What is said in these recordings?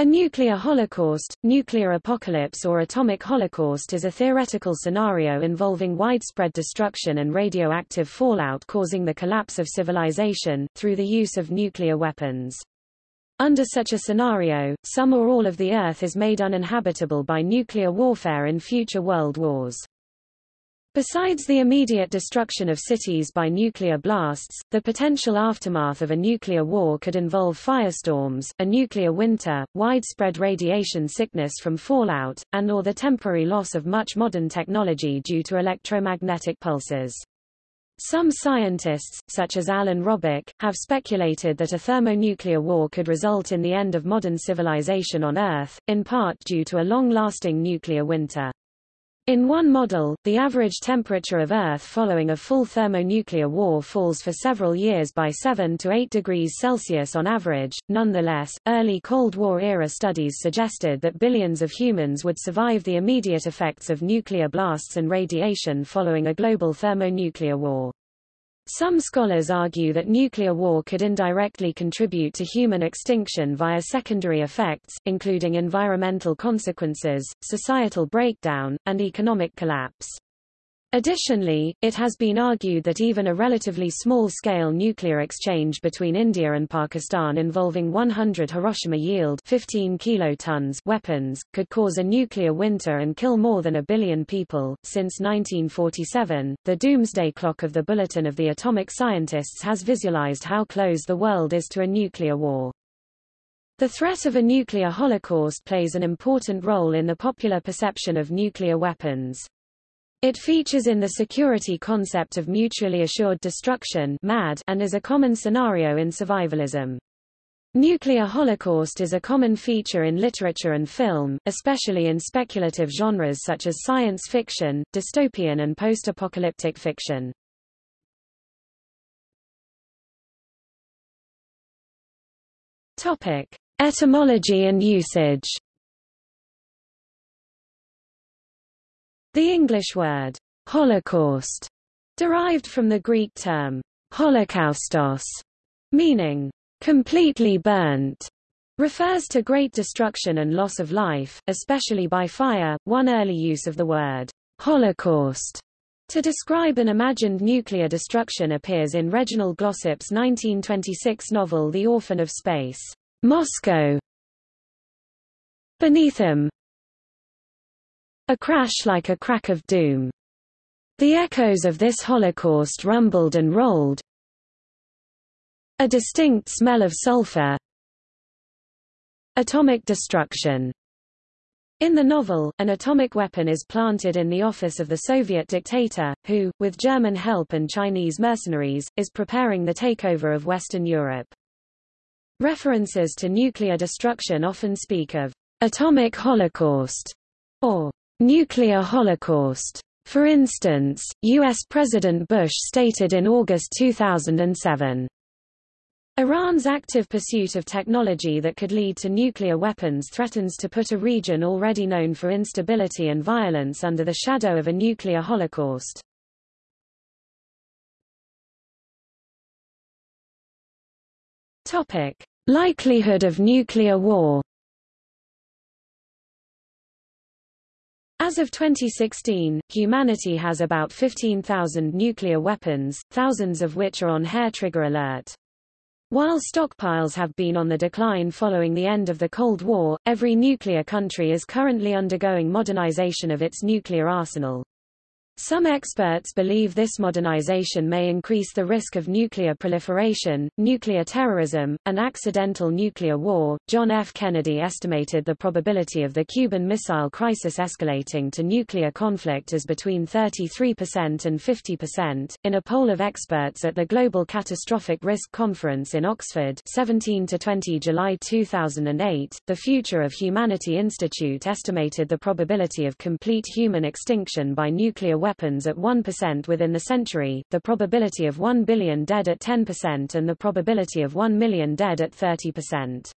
A nuclear holocaust, nuclear apocalypse or atomic holocaust is a theoretical scenario involving widespread destruction and radioactive fallout causing the collapse of civilization, through the use of nuclear weapons. Under such a scenario, some or all of the Earth is made uninhabitable by nuclear warfare in future world wars. Besides the immediate destruction of cities by nuclear blasts, the potential aftermath of a nuclear war could involve firestorms, a nuclear winter, widespread radiation sickness from fallout, and or the temporary loss of much modern technology due to electromagnetic pulses. Some scientists, such as Alan Robock, have speculated that a thermonuclear war could result in the end of modern civilization on Earth, in part due to a long-lasting nuclear winter. In one model, the average temperature of Earth following a full thermonuclear war falls for several years by 7 to 8 degrees Celsius on average. Nonetheless, early Cold War-era studies suggested that billions of humans would survive the immediate effects of nuclear blasts and radiation following a global thermonuclear war. Some scholars argue that nuclear war could indirectly contribute to human extinction via secondary effects, including environmental consequences, societal breakdown, and economic collapse. Additionally, it has been argued that even a relatively small-scale nuclear exchange between India and Pakistan involving 100 Hiroshima-yield 15 kilotons weapons, could cause a nuclear winter and kill more than a billion people. Since 1947, the doomsday clock of the Bulletin of the Atomic Scientists has visualized how close the world is to a nuclear war. The threat of a nuclear holocaust plays an important role in the popular perception of nuclear weapons. It features in the security concept of mutually assured destruction MAD and is a common scenario in survivalism. Nuclear holocaust is a common feature in literature and film, especially in speculative genres such as science fiction, dystopian and post-apocalyptic fiction. Topic: Etymology and usage. The English word, Holocaust, derived from the Greek term, holokaustos, meaning, completely burnt, refers to great destruction and loss of life, especially by fire. One early use of the word, Holocaust, to describe an imagined nuclear destruction appears in Reginald Glossop's 1926 novel The Orphan of Space. Moscow. Beneath him, a crash like a crack of doom. The echoes of this holocaust rumbled and rolled. A distinct smell of sulfur. Atomic destruction. In the novel, an atomic weapon is planted in the office of the Soviet dictator, who, with German help and Chinese mercenaries, is preparing the takeover of Western Europe. References to nuclear destruction often speak of atomic holocaust or Nuclear holocaust. For instance, U.S. President Bush stated in August 2007, Iran's active pursuit of technology that could lead to nuclear weapons threatens to put a region already known for instability and violence under the shadow of a nuclear holocaust. Topic. Likelihood of nuclear war As of 2016, humanity has about 15,000 nuclear weapons, thousands of which are on hair-trigger alert. While stockpiles have been on the decline following the end of the Cold War, every nuclear country is currently undergoing modernization of its nuclear arsenal. Some experts believe this modernization may increase the risk of nuclear proliferation, nuclear terrorism, and accidental nuclear war. John F. Kennedy estimated the probability of the Cuban Missile Crisis escalating to nuclear conflict as between 33% and 50%. In a poll of experts at the Global Catastrophic Risk Conference in Oxford, 17 to 20 July 2008, the Future of Humanity Institute estimated the probability of complete human extinction by nuclear weapons weapons at 1% within the century, the probability of 1 billion dead at 10% and the probability of 1 million dead at 30%.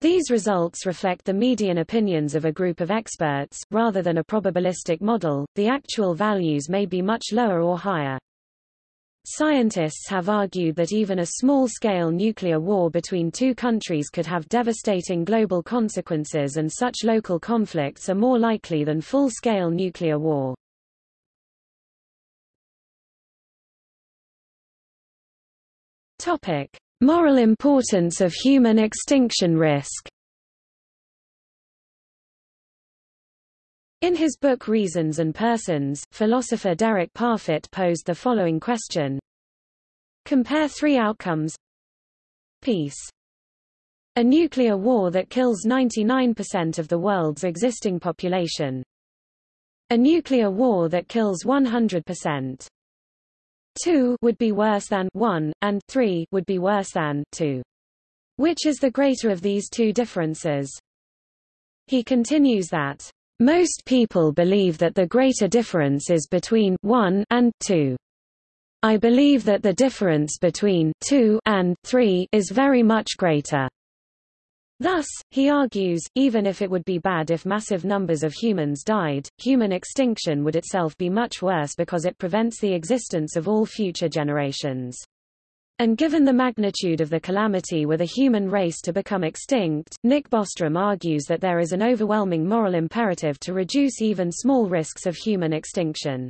These results reflect the median opinions of a group of experts, rather than a probabilistic model. The actual values may be much lower or higher. Scientists have argued that even a small-scale nuclear war between two countries could have devastating global consequences and such local conflicts are more likely than full-scale nuclear war. Topic: Moral importance of human extinction risk. In his book Reasons and Persons, philosopher Derek Parfit posed the following question. Compare three outcomes. Peace. A nuclear war that kills 99% of the world's existing population. A nuclear war that kills 100%. 2 would be worse than 1, and 3 would be worse than 2. Which is the greater of these two differences? He continues that most people believe that the greater difference is between 1 and 2. I believe that the difference between 2 and 3 is very much greater. Thus, he argues, even if it would be bad if massive numbers of humans died, human extinction would itself be much worse because it prevents the existence of all future generations. And given the magnitude of the calamity were the human race to become extinct, Nick Bostrom argues that there is an overwhelming moral imperative to reduce even small risks of human extinction.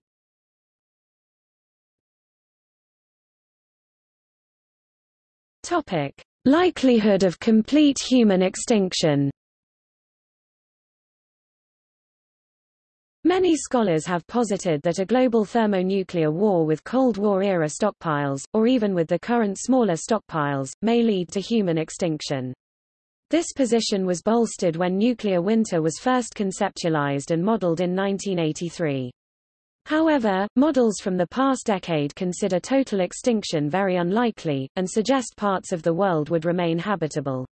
Topic: Likelihood of complete human extinction. Many scholars have posited that a global thermonuclear war with Cold War-era stockpiles, or even with the current smaller stockpiles, may lead to human extinction. This position was bolstered when nuclear winter was first conceptualized and modeled in 1983. However, models from the past decade consider total extinction very unlikely, and suggest parts of the world would remain habitable.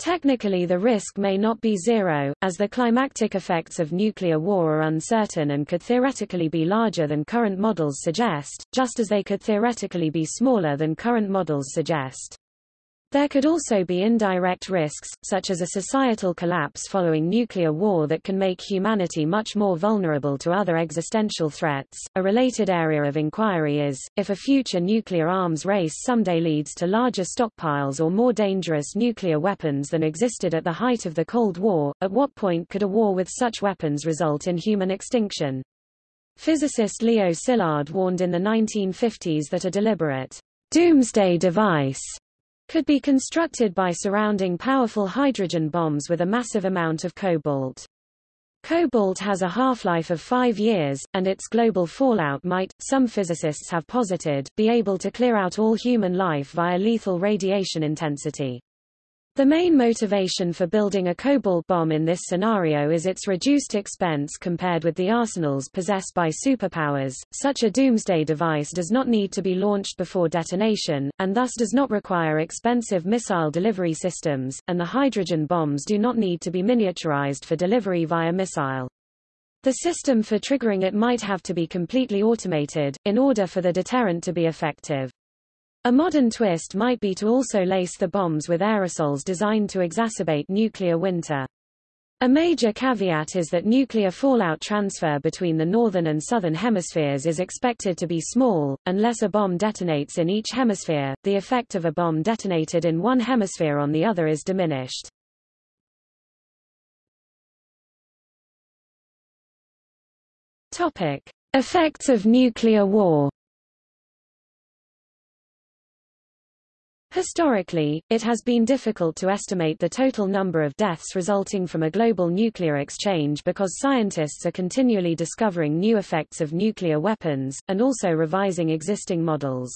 Technically the risk may not be zero, as the climactic effects of nuclear war are uncertain and could theoretically be larger than current models suggest, just as they could theoretically be smaller than current models suggest. There could also be indirect risks, such as a societal collapse following nuclear war that can make humanity much more vulnerable to other existential threats. A related area of inquiry is, if a future nuclear arms race someday leads to larger stockpiles or more dangerous nuclear weapons than existed at the height of the Cold War, at what point could a war with such weapons result in human extinction? Physicist Leo Szilard warned in the 1950s that a deliberate doomsday device could be constructed by surrounding powerful hydrogen bombs with a massive amount of cobalt. Cobalt has a half-life of five years, and its global fallout might, some physicists have posited, be able to clear out all human life via lethal radiation intensity. The main motivation for building a cobalt bomb in this scenario is its reduced expense compared with the arsenals possessed by superpowers. Such a doomsday device does not need to be launched before detonation, and thus does not require expensive missile delivery systems, and the hydrogen bombs do not need to be miniaturized for delivery via missile. The system for triggering it might have to be completely automated, in order for the deterrent to be effective. A modern twist might be to also lace the bombs with aerosols designed to exacerbate nuclear winter. A major caveat is that nuclear fallout transfer between the northern and southern hemispheres is expected to be small, unless a bomb detonates in each hemisphere, the effect of a bomb detonated in one hemisphere on the other is diminished. Topic. Effects of nuclear war Historically, it has been difficult to estimate the total number of deaths resulting from a global nuclear exchange because scientists are continually discovering new effects of nuclear weapons, and also revising existing models.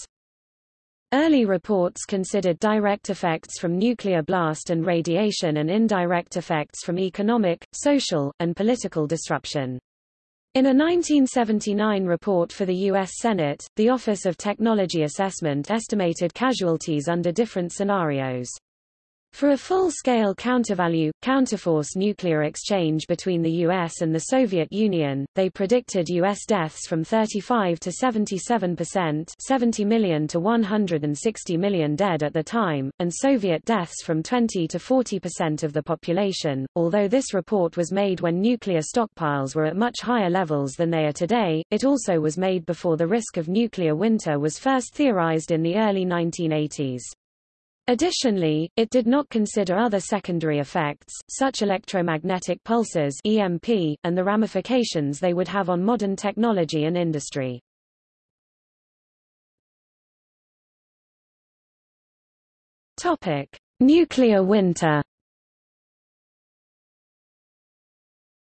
Early reports considered direct effects from nuclear blast and radiation and indirect effects from economic, social, and political disruption. In a 1979 report for the U.S. Senate, the Office of Technology Assessment estimated casualties under different scenarios. For a full-scale countervalue, counterforce nuclear exchange between the US and the Soviet Union, they predicted US deaths from 35 to 77 percent 70 million to 160 million dead at the time, and Soviet deaths from 20 to 40 percent of the population, although this report was made when nuclear stockpiles were at much higher levels than they are today, it also was made before the risk of nuclear winter was first theorized in the early 1980s. Additionally, it did not consider other secondary effects, such electromagnetic pulses EMP, and the ramifications they would have on modern technology and industry. Topic: Nuclear winter.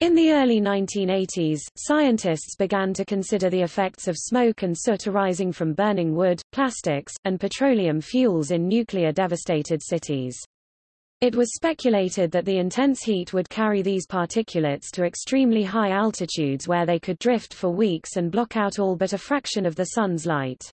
In the early 1980s, scientists began to consider the effects of smoke and soot arising from burning wood, plastics, and petroleum fuels in nuclear-devastated cities. It was speculated that the intense heat would carry these particulates to extremely high altitudes where they could drift for weeks and block out all but a fraction of the sun's light.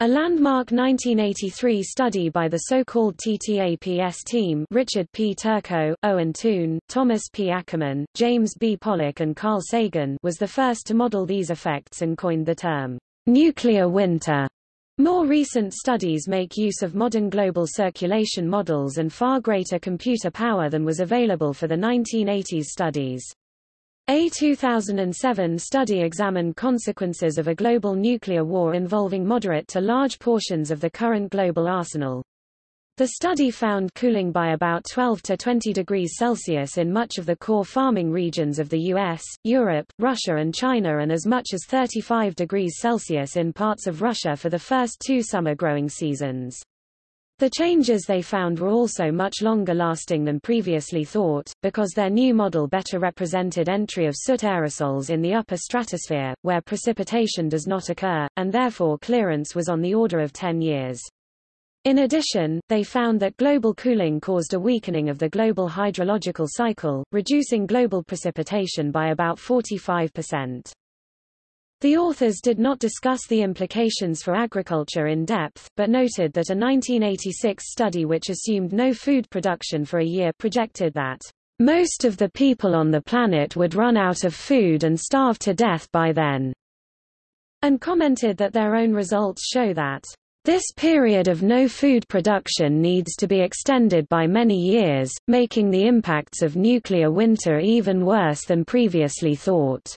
A landmark 1983 study by the so-called TTAPS team Richard P. Turco, Owen Toon, Thomas P. Ackerman, James B. Pollack and Carl Sagan was the first to model these effects and coined the term, nuclear winter. More recent studies make use of modern global circulation models and far greater computer power than was available for the 1980s studies. A 2007 study examined consequences of a global nuclear war involving moderate to large portions of the current global arsenal. The study found cooling by about 12 to 20 degrees Celsius in much of the core farming regions of the US, Europe, Russia and China and as much as 35 degrees Celsius in parts of Russia for the first two summer growing seasons. The changes they found were also much longer lasting than previously thought, because their new model better represented entry of soot aerosols in the upper stratosphere, where precipitation does not occur, and therefore clearance was on the order of 10 years. In addition, they found that global cooling caused a weakening of the global hydrological cycle, reducing global precipitation by about 45%. The authors did not discuss the implications for agriculture in depth, but noted that a 1986 study which assumed no food production for a year projected that most of the people on the planet would run out of food and starve to death by then, and commented that their own results show that this period of no food production needs to be extended by many years, making the impacts of nuclear winter even worse than previously thought.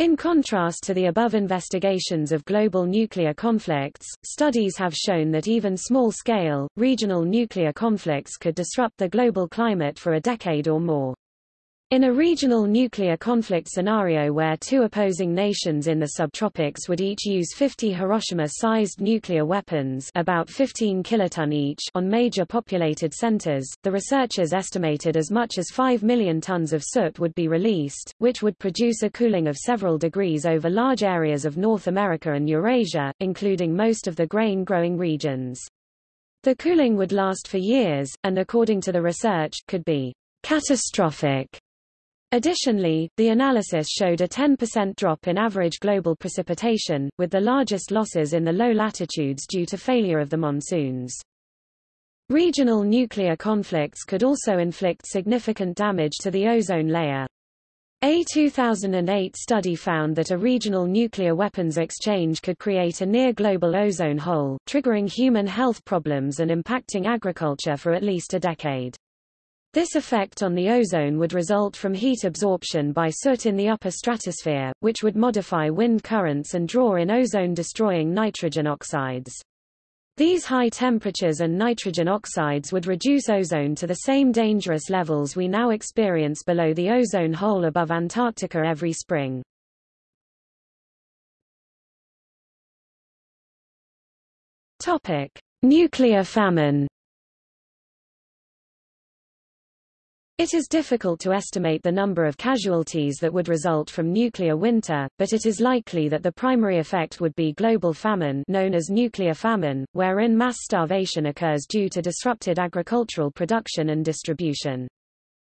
In contrast to the above investigations of global nuclear conflicts, studies have shown that even small-scale, regional nuclear conflicts could disrupt the global climate for a decade or more. In a regional nuclear conflict scenario where two opposing nations in the subtropics would each use 50 Hiroshima-sized nuclear weapons about 15 kiloton each on major populated centers, the researchers estimated as much as 5 million tons of soot would be released, which would produce a cooling of several degrees over large areas of North America and Eurasia, including most of the grain-growing regions. The cooling would last for years, and according to the research, could be catastrophic Additionally, the analysis showed a 10% drop in average global precipitation, with the largest losses in the low latitudes due to failure of the monsoons. Regional nuclear conflicts could also inflict significant damage to the ozone layer. A 2008 study found that a regional nuclear weapons exchange could create a near-global ozone hole, triggering human health problems and impacting agriculture for at least a decade. This effect on the ozone would result from heat absorption by soot in the upper stratosphere, which would modify wind currents and draw in ozone-destroying nitrogen oxides. These high temperatures and nitrogen oxides would reduce ozone to the same dangerous levels we now experience below the ozone hole above Antarctica every spring. Topic: Nuclear famine It is difficult to estimate the number of casualties that would result from nuclear winter, but it is likely that the primary effect would be global famine known as nuclear famine, wherein mass starvation occurs due to disrupted agricultural production and distribution.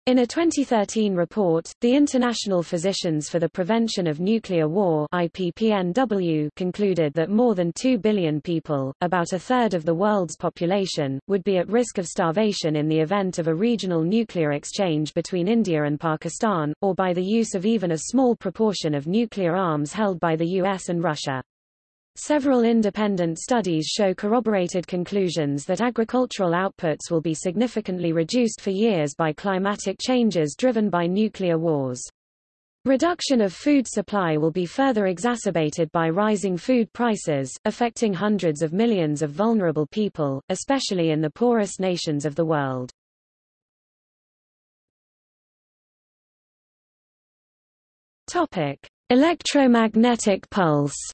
In a 2013 report, the International Physicians for the Prevention of Nuclear War IPPNW concluded that more than 2 billion people, about a third of the world's population, would be at risk of starvation in the event of a regional nuclear exchange between India and Pakistan, or by the use of even a small proportion of nuclear arms held by the US and Russia. Several independent studies show corroborated conclusions that agricultural outputs will be significantly reduced for years by climatic changes driven by nuclear wars. Reduction of food supply will be further exacerbated by rising food prices, affecting hundreds of millions of vulnerable people, especially in the poorest nations of the world. Topic: Electromagnetic pulse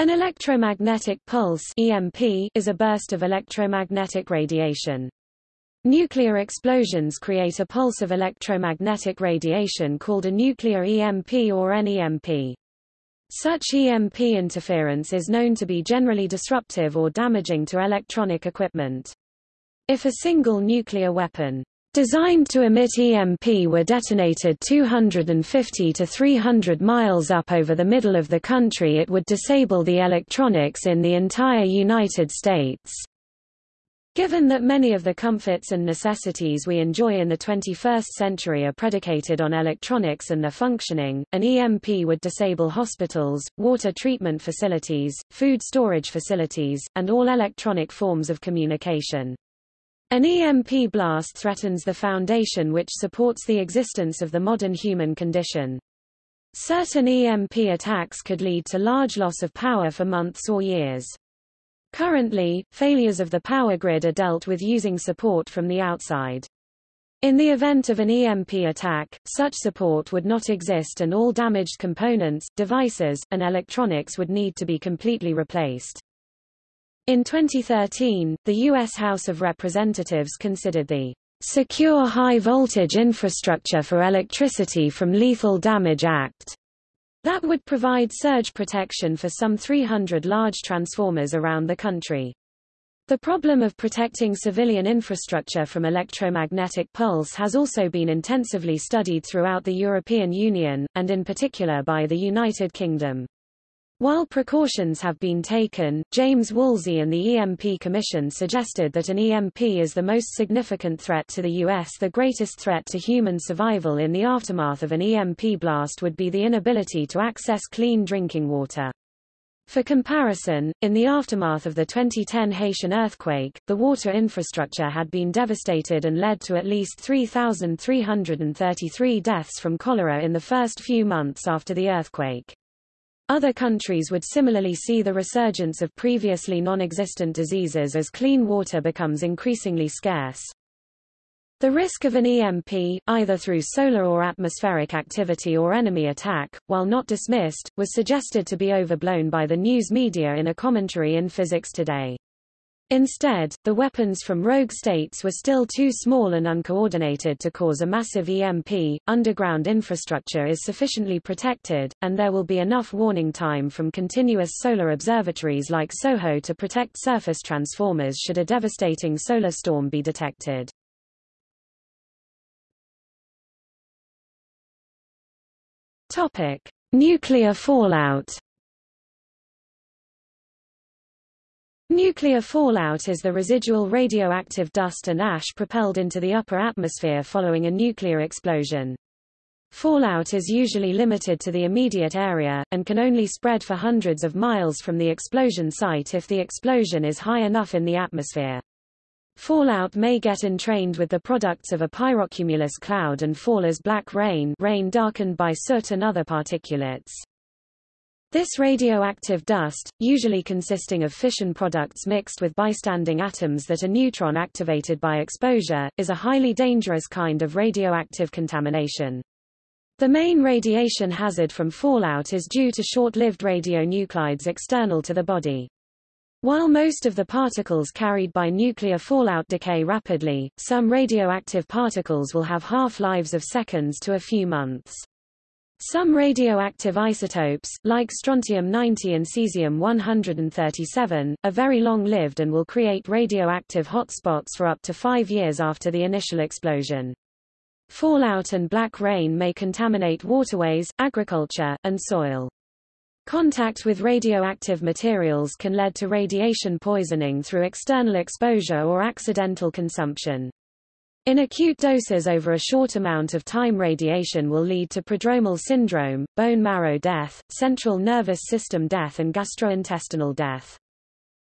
An electromagnetic pulse EMP is a burst of electromagnetic radiation. Nuclear explosions create a pulse of electromagnetic radiation called a nuclear EMP or NEMP. Such EMP interference is known to be generally disruptive or damaging to electronic equipment. If a single nuclear weapon designed to emit EMP were detonated 250 to 300 miles up over the middle of the country it would disable the electronics in the entire United States. Given that many of the comforts and necessities we enjoy in the 21st century are predicated on electronics and their functioning, an EMP would disable hospitals, water treatment facilities, food storage facilities, and all electronic forms of communication. An EMP blast threatens the foundation which supports the existence of the modern human condition. Certain EMP attacks could lead to large loss of power for months or years. Currently, failures of the power grid are dealt with using support from the outside. In the event of an EMP attack, such support would not exist and all damaged components, devices, and electronics would need to be completely replaced. In 2013, the U.S. House of Representatives considered the Secure High Voltage Infrastructure for Electricity from Lethal Damage Act that would provide surge protection for some 300 large transformers around the country. The problem of protecting civilian infrastructure from electromagnetic pulse has also been intensively studied throughout the European Union, and in particular by the United Kingdom. While precautions have been taken, James Woolsey and the EMP Commission suggested that an EMP is the most significant threat to the U.S. The greatest threat to human survival in the aftermath of an EMP blast would be the inability to access clean drinking water. For comparison, in the aftermath of the 2010 Haitian earthquake, the water infrastructure had been devastated and led to at least 3,333 deaths from cholera in the first few months after the earthquake. Other countries would similarly see the resurgence of previously non-existent diseases as clean water becomes increasingly scarce. The risk of an EMP, either through solar or atmospheric activity or enemy attack, while not dismissed, was suggested to be overblown by the news media in a commentary in Physics Today. Instead, the weapons from rogue states were still too small and uncoordinated to cause a massive EMP, underground infrastructure is sufficiently protected, and there will be enough warning time from continuous solar observatories like SOHO to protect surface transformers should a devastating solar storm be detected. Topic. Nuclear fallout Nuclear fallout is the residual radioactive dust and ash propelled into the upper atmosphere following a nuclear explosion. Fallout is usually limited to the immediate area, and can only spread for hundreds of miles from the explosion site if the explosion is high enough in the atmosphere. Fallout may get entrained with the products of a pyrocumulus cloud and fall as black rain rain darkened by soot and other particulates. This radioactive dust, usually consisting of fission products mixed with bystanding atoms that are neutron activated by exposure, is a highly dangerous kind of radioactive contamination. The main radiation hazard from fallout is due to short-lived radionuclides external to the body. While most of the particles carried by nuclear fallout decay rapidly, some radioactive particles will have half-lives of seconds to a few months. Some radioactive isotopes, like strontium-90 and cesium-137, are very long-lived and will create radioactive hotspots for up to five years after the initial explosion. Fallout and black rain may contaminate waterways, agriculture, and soil. Contact with radioactive materials can lead to radiation poisoning through external exposure or accidental consumption. In acute doses over a short amount of time radiation will lead to prodromal syndrome, bone marrow death, central nervous system death and gastrointestinal death.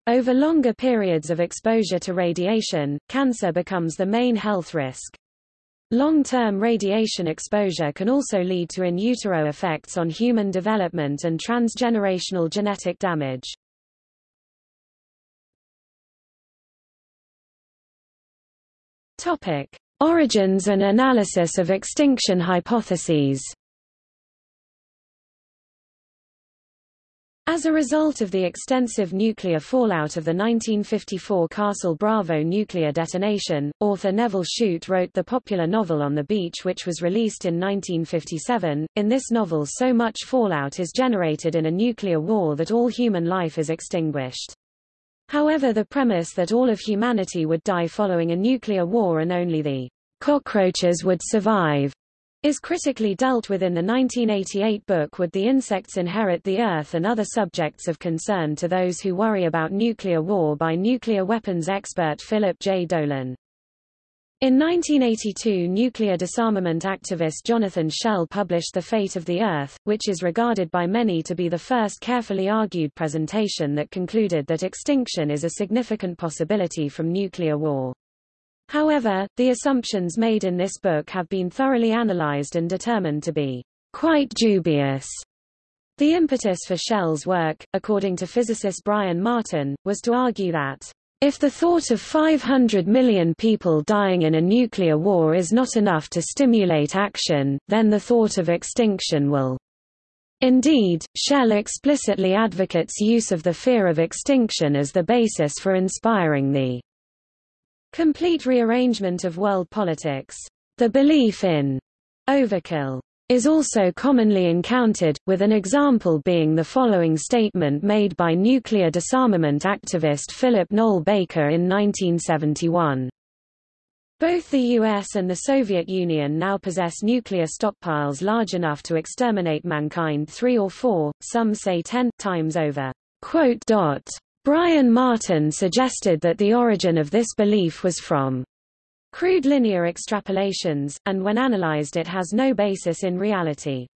Over longer periods of exposure to radiation, cancer becomes the main health risk. Long-term radiation exposure can also lead to in utero effects on human development and transgenerational genetic damage. Topic: Origins and analysis of extinction hypotheses. As a result of the extensive nuclear fallout of the 1954 Castle Bravo nuclear detonation, author Nevil Shute wrote the popular novel On the Beach which was released in 1957. In this novel so much fallout is generated in a nuclear war that all human life is extinguished. However the premise that all of humanity would die following a nuclear war and only the cockroaches would survive is critically dealt with in the 1988 book Would the Insects Inherit the Earth and Other Subjects of Concern to Those Who Worry About Nuclear War by nuclear weapons expert Philip J. Dolan. In 1982 nuclear disarmament activist Jonathan Schell published The Fate of the Earth, which is regarded by many to be the first carefully argued presentation that concluded that extinction is a significant possibility from nuclear war. However, the assumptions made in this book have been thoroughly analyzed and determined to be quite dubious. The impetus for Schell's work, according to physicist Brian Martin, was to argue that if the thought of 500 million people dying in a nuclear war is not enough to stimulate action, then the thought of extinction will. Indeed, Schell explicitly advocates use of the fear of extinction as the basis for inspiring the complete rearrangement of world politics. The belief in overkill is also commonly encountered, with an example being the following statement made by nuclear disarmament activist Philip Noel Baker in 1971. Both the US and the Soviet Union now possess nuclear stockpiles large enough to exterminate mankind three or four, some say ten, times over. quote Brian Martin suggested that the origin of this belief was from Crude linear extrapolations, and when analyzed it has no basis in reality.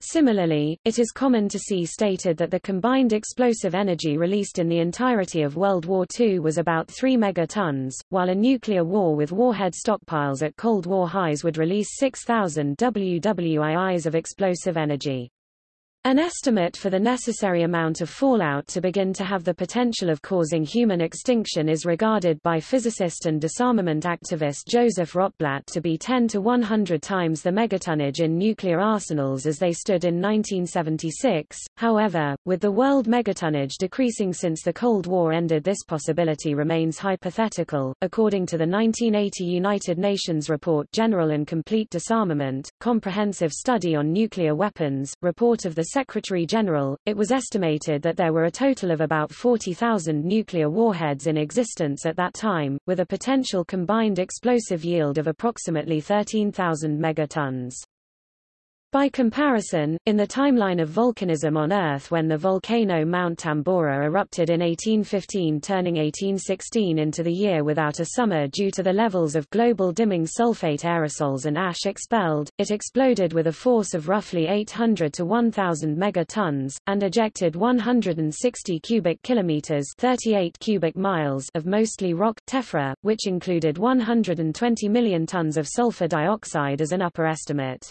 Similarly, it is common to see stated that the combined explosive energy released in the entirety of World War II was about 3 megatons, while a nuclear war with warhead stockpiles at Cold War highs would release 6,000 WWIIs of explosive energy. An estimate for the necessary amount of fallout to begin to have the potential of causing human extinction is regarded by physicist and disarmament activist Joseph Rotblat to be 10 to 100 times the megatonnage in nuclear arsenals as they stood in 1976. However, with the world megatonnage decreasing since the Cold War ended this possibility remains hypothetical. According to the 1980 United Nations report General and Complete Disarmament, Comprehensive Study on Nuclear Weapons, report of the Secretary-General, it was estimated that there were a total of about 40,000 nuclear warheads in existence at that time, with a potential combined explosive yield of approximately 13,000 megatons. By comparison, in the timeline of volcanism on Earth when the volcano Mount Tambora erupted in 1815 turning 1816 into the year without a summer due to the levels of global dimming sulfate aerosols and ash expelled, it exploded with a force of roughly 800 to 1,000 megatons, and ejected 160 cubic kilometers 38 cubic miles of mostly rock, tephra, which included 120 million tons of sulfur dioxide as an upper estimate.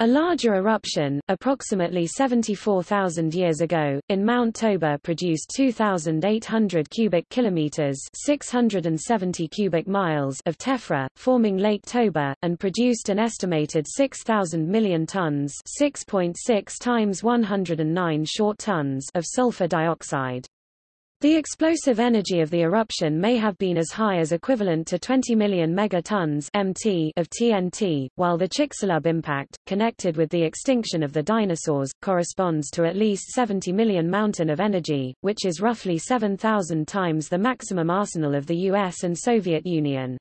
A larger eruption, approximately 74,000 years ago, in Mount Toba produced 2,800 cubic kilometers (670 cubic miles) of tephra, forming Lake Toba, and produced an estimated 6,000 million tons (6.6 times 109 short tons) of sulfur dioxide. The explosive energy of the eruption may have been as high as equivalent to 20 million megatons (mt) of TNT, while the Chicxulub impact, connected with the extinction of the dinosaurs, corresponds to at least 70 million mountain of energy, which is roughly 7,000 times the maximum arsenal of the US and Soviet Union.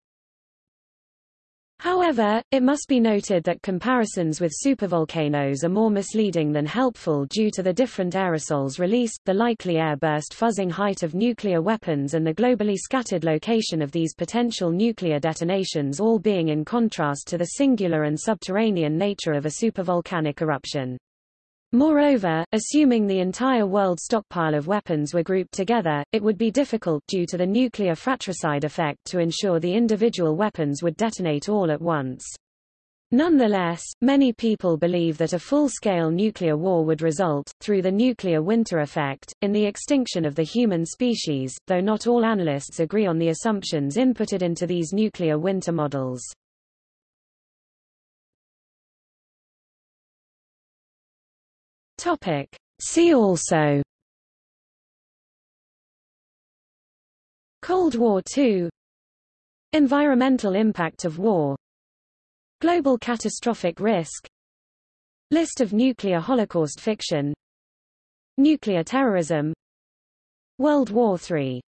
However, it must be noted that comparisons with supervolcanoes are more misleading than helpful due to the different aerosols released, the likely airburst fuzing height of nuclear weapons and the globally scattered location of these potential nuclear detonations all being in contrast to the singular and subterranean nature of a supervolcanic eruption. Moreover, assuming the entire world stockpile of weapons were grouped together, it would be difficult due to the nuclear fratricide effect to ensure the individual weapons would detonate all at once. Nonetheless, many people believe that a full-scale nuclear war would result, through the nuclear winter effect, in the extinction of the human species, though not all analysts agree on the assumptions inputted into these nuclear winter models. Topic. See also. Cold War II Environmental impact of war. Global catastrophic risk. List of nuclear holocaust fiction. Nuclear terrorism. World War III